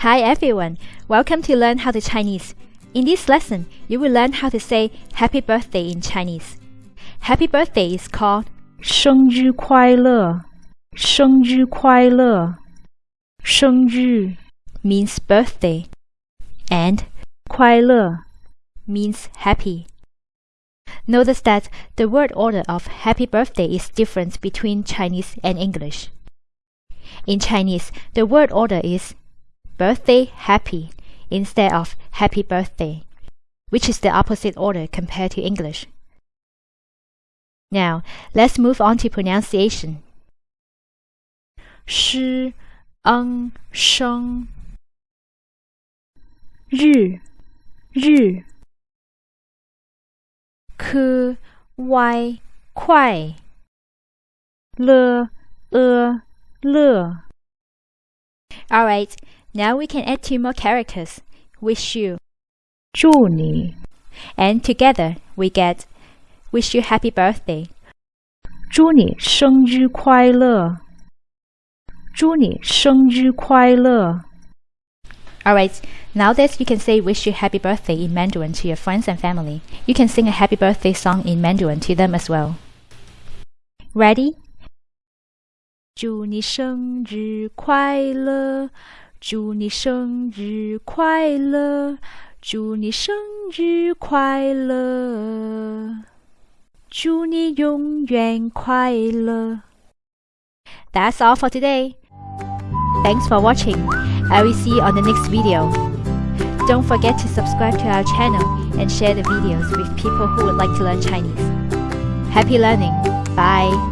Hi everyone, welcome to Learn How to Chinese. In this lesson, you will learn how to say happy birthday in Chinese. Happy birthday is called 生日快乐，生日快乐，生日 means birthday and 快乐 means happy. Notice that the word order of happy birthday is different between Chinese and English. In Chinese, the word order is birthday happy instead of happy birthday, which is the opposite order compared to English. Now, let's move on to pronunciation. Shi sheng Ru Ru Ku wai kwai Le er le Alright, now we can add two more characters. Wish you 祝你 and together we get wish you happy birthday. 祝你生日快乐，祝你生日快乐。 Alright, now that you can say wish you happy birthday in Mandarin to your friends and family, you can sing a happy birthday song in Mandarin to them as well. Ready? 祝你生日快乐， 祝你生日快乐，祝你生日快乐，祝你永远快乐。 That's all for today. Thanks for watching. I will see you on the next video. Don't forget to subscribe to our channel and share the videos with people who would like to learn Chinese. Happy learning. Bye.